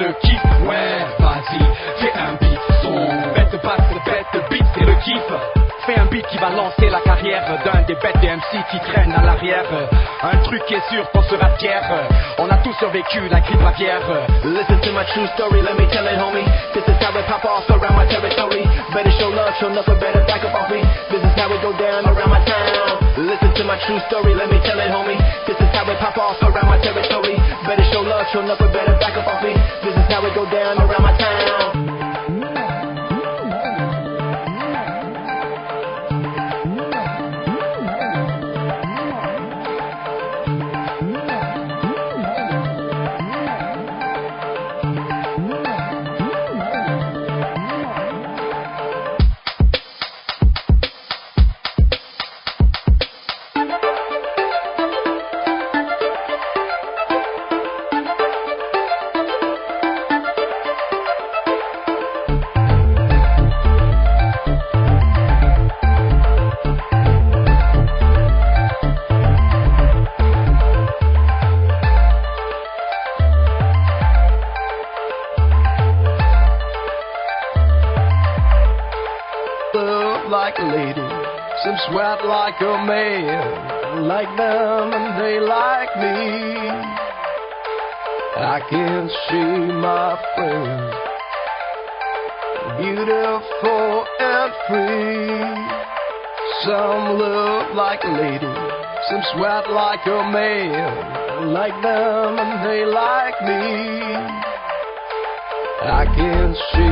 Ouais, vas-y, fais un beat son. Bête basse, bête beat, c'est le kiff. Fais un beat qui va lancer la carrière d'un des bêtes des MC qui traînent à l'arrière. Un truc qui est sûr, qu'on sera fier. On a tous survécu la grippe aviaire. Listen to my true story, let me tell it, homie. This is how it pop off around my territory. Better show love, show nothing better back up off me. This is how it go down around my town. Listen to my true story, let me tell it, homie. This is how it pop off around my territory. Better show love, show nothing better like a lady, some sweat like a man. Like them and they like me. I can see my friends, beautiful and free. Some look like a lady, some sweat like a man. Like them and they like me. I can see